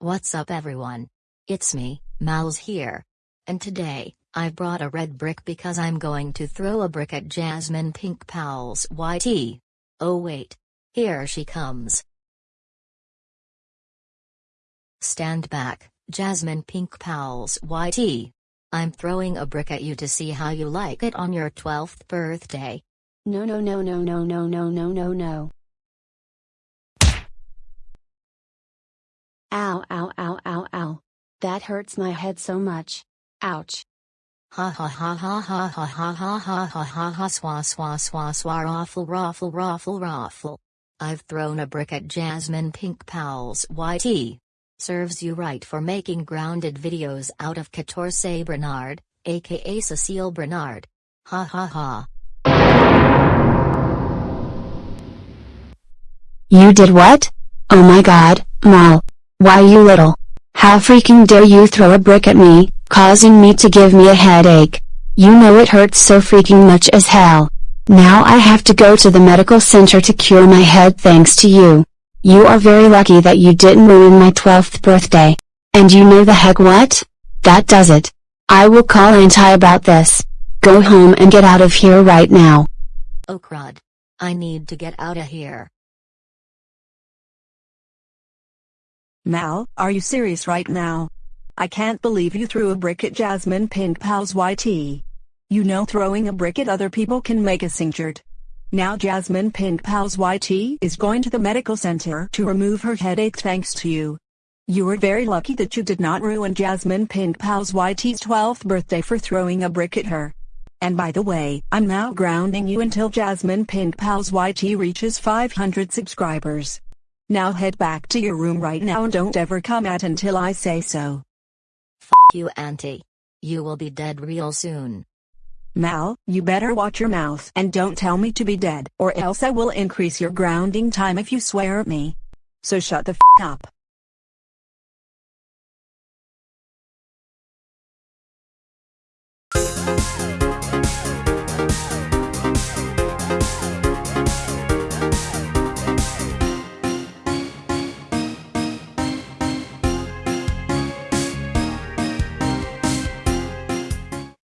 What's up everyone? It's me, Mal's here. And today, I brought a red brick because I'm going to throw a brick at Jasmine Pink Powell's YT. Oh wait. Here she comes. Stand back, Jasmine Pink Powell's YT. I'm throwing a brick at you to see how you like it on your 12th birthday. No no no no no no no no no no. Ow ow ow ow ow. That hurts my head so much. Ouch. Ha ha ha ha ha ha ha ha ha ha ha ha swa swa swa swa raffle raffle raffle raffle. I've thrown a brick at Jasmine Pink Powell's YT. Serves you right for making grounded videos out of Catorce Bernard, aka Cecile Bernard. Ha ha ha. You did what? Oh my god, Mal. Why you little? How freaking dare you throw a brick at me, causing me to give me a headache. You know it hurts so freaking much as hell. Now I have to go to the medical center to cure my head thanks to you. You are very lucky that you didn't ruin my 12th birthday. And you know the heck what? That does it. I will call Auntie about this. Go home and get out of here right now. Oh crud. I need to get out of here. Mal, are you serious right now? I can't believe you threw a brick at Jasmine Pink Pal's YT. You know throwing a brick at other people can make us injured. Now Jasmine Pink Pal's YT is going to the medical center to remove her headache thanks to you. You were very lucky that you did not ruin Jasmine Pink Pal's YT's 12th birthday for throwing a brick at her. And by the way, I'm now grounding you until Jasmine Pink Pal's YT reaches 500 subscribers. Now head back to your room right now and don't ever come out until I say so. F you auntie. You will be dead real soon. Mal, you better watch your mouth and don't tell me to be dead or else I will increase your grounding time if you swear at me. So shut the f up.